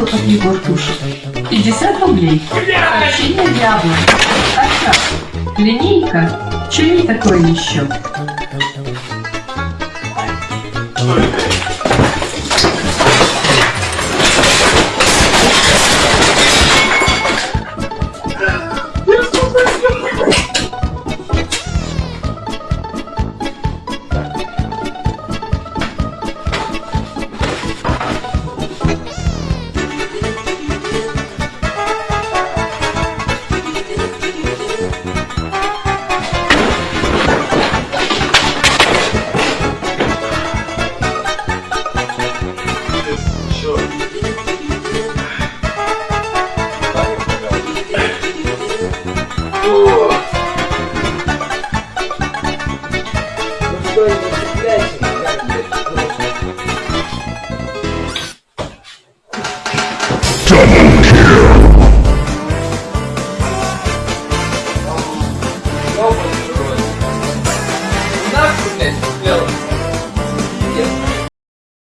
От Егор Туш. 50 рублей. Печенье Диабло. Каша. Линейка. Чури такое еще. do... Dos